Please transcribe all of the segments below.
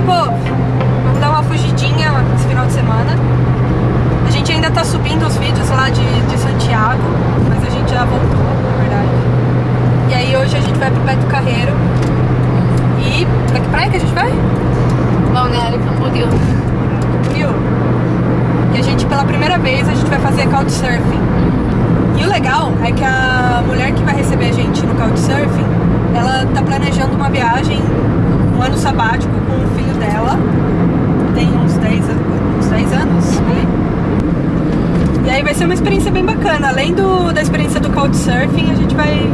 meu povo, vamos dar uma fugidinha esse final de semana. A gente ainda tá subindo os vídeos lá de, de Santiago, mas a gente já voltou, na verdade. E aí hoje a gente vai pro Beto Carreiro. E pra que praia que a gente vai? Balneário Camboriú. Viu? E a gente, pela primeira vez, a gente vai fazer Couchsurfing. E o legal é que a mulher que vai receber a gente no Couchsurfing, ela tá planejando uma viagem, um ano sabático com o filho dela. Tem uns 10, uns 10 anos, né? E aí vai ser uma experiência bem bacana. Além do, da experiência do Couchsurfing, a gente vai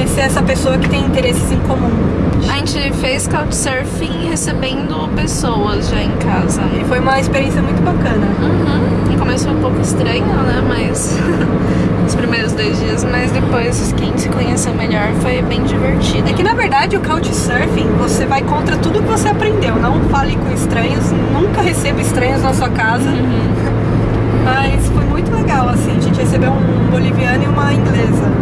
conhecer essa pessoa que tem interesses em comum. A gente fez couchsurfing recebendo pessoas já em casa. E foi uma experiência muito bacana. Uhum. E começou um pouco estranho, né? Mas os primeiros dois dias, mas depois quem se conheceu melhor foi bem divertido. É que na verdade o Couchsurfing você vai contra tudo que você aprendeu. Não fale com estranhos, nunca receba estranhos na sua casa. Uhum. Mas foi muito legal, assim. A gente recebeu um boliviano e uma inglesa.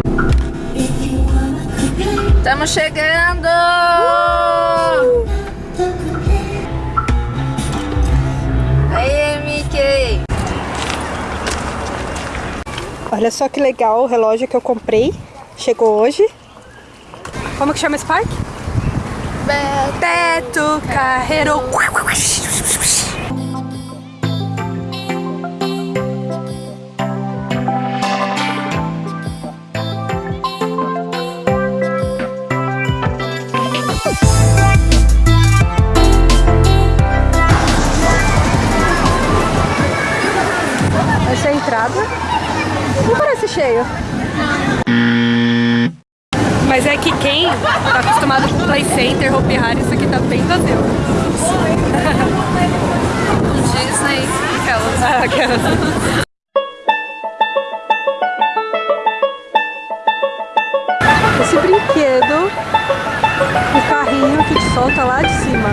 Estamos chegando! Aí, Mickey! Olha só que legal o relógio que eu comprei. Chegou hoje. Como que chama esse parque? Beto Carreiro. Essa é a entrada. Não parece cheio. Mas é que quem tá acostumado com Play Center, Hopi Hari, isso aqui tá bem vazio. Disney, aquelas. Ah, aquelas. Esse brinquedo, o carrinho que te solta lá de cima.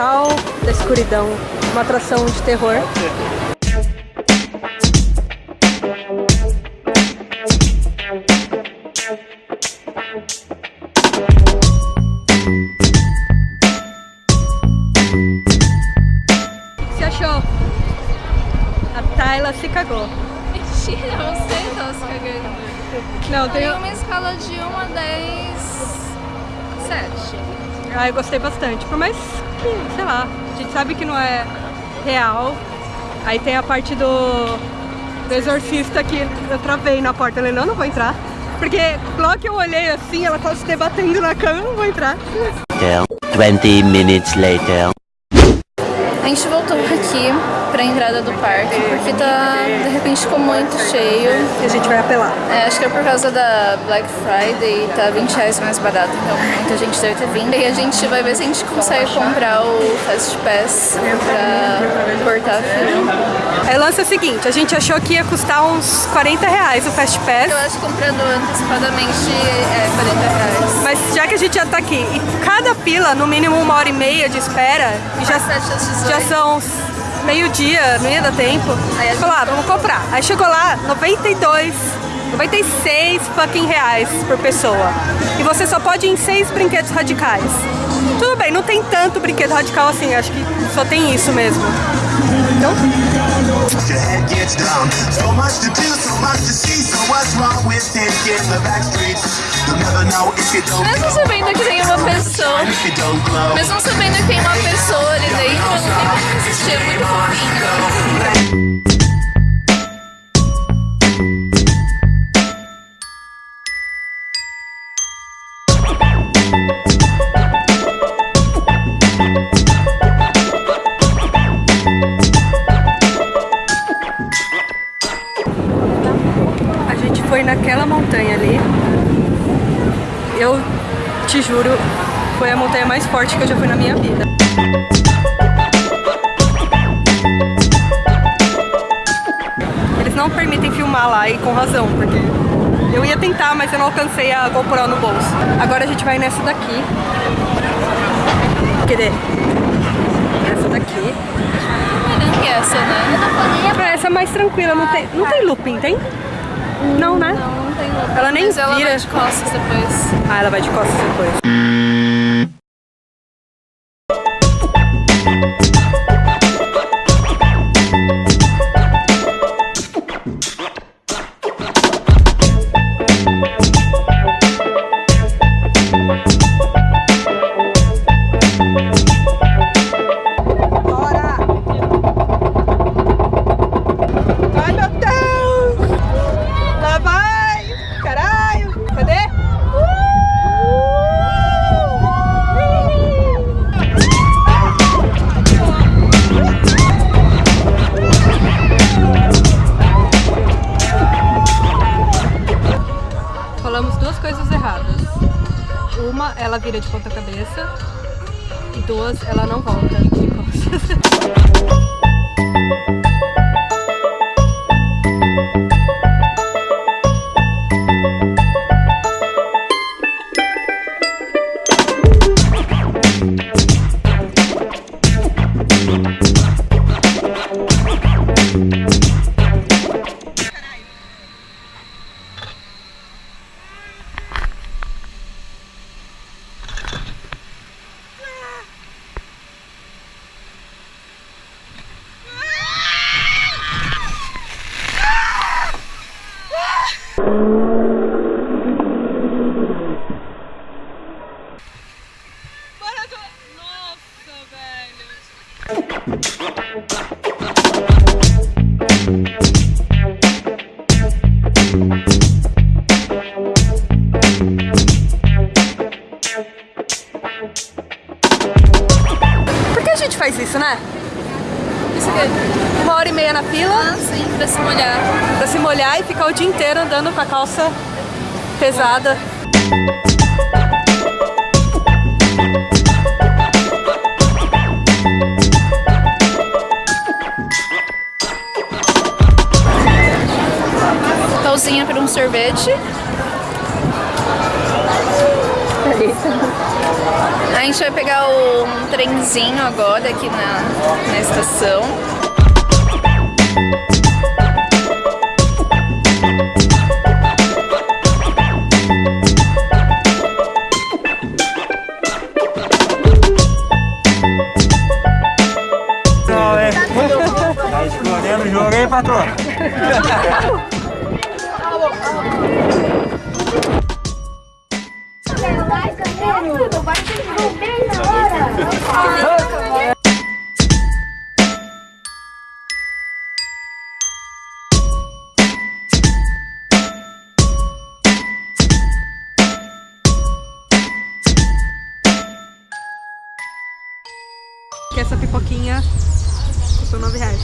Portal da escuridão, uma atração de terror. O que você achou? A Tayla se cagou. Mentira, você tá se cagando. Não, tem... Tem uma escala de 1 a 10. 7. Ah, eu gostei bastante. Por mais que, sei lá, a gente sabe que não é real. Aí tem a parte do, do exorcista que eu travei na porta. Falei, não, não vou entrar. Porque logo que eu olhei assim, ela tava se debatendo na cama, eu não vou entrar. 20 minutes later. A gente voltou aqui pra entrada do parque, porque tá, de repente ficou muito cheio. E a gente vai apelar. É, acho que é por causa da Black Friday, tá 20 reais mais barato, então muita gente deve ter vindo. E a gente vai ver se a gente consegue comprar o Fast Pass pra cortar a fila. Aí o lance é o seguinte, a gente achou que ia custar uns 40 reais o Fast Pass. Eu acho que comprando antecipadamente é 40 reais. Mas já que a gente já tá aqui, e cada fila, no mínimo uma hora e meia de espera, e já, 18. São meio-dia, não ia dar tempo. Aí a gente Falou, ah, vamos comprar. Aí chegou lá, 92, 96 fucking reais por pessoa. E você só pode ir em seis brinquedos radicais. Tudo bem, não tem tanto brinquedo radical assim, acho que só tem isso mesmo. Então, Mesmo sabendo que tem uma pessoa, mesmo sabendo que tem uma pessoa ali dentro, não tem como resistir, é muito fofinho. Forte que eu já fui na minha vida. Eles não permitem filmar lá e com razão, porque eu ia tentar, mas eu não alcancei a GoPro no bolso. Agora a gente vai nessa daqui. Cadê? Essa daqui. Que essa, né? Ah, essa é mais tranquila, não tem, não tem looping, tem? Não, né? Não, não tem looping. Ela nem Mas ela vira. vai de costas depois. Ah, ela vai de costas depois. De ponta cabeça. E duas, ela não volta inteiro andando com a calça pesada. Pausinha para um sorvete. A gente vai pegar um trenzinho agora aqui na, na estação. Escolhendo o jogo patrão? Vai, que bem na hora! Que essa pipoquinha custou 9 reais.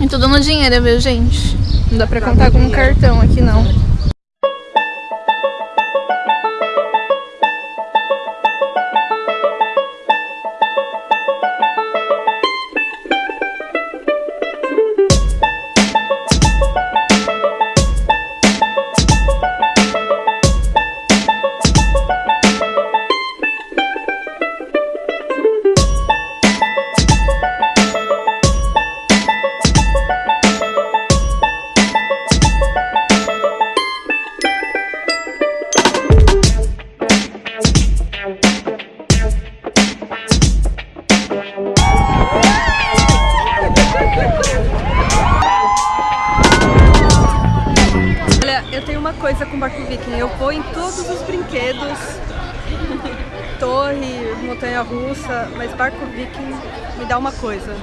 E tudo no dinheiro, viu, gente? Não dá pra contar com um cartão aqui, não. Torre, montanha russa, mas Barco Viking me dá uma coisa.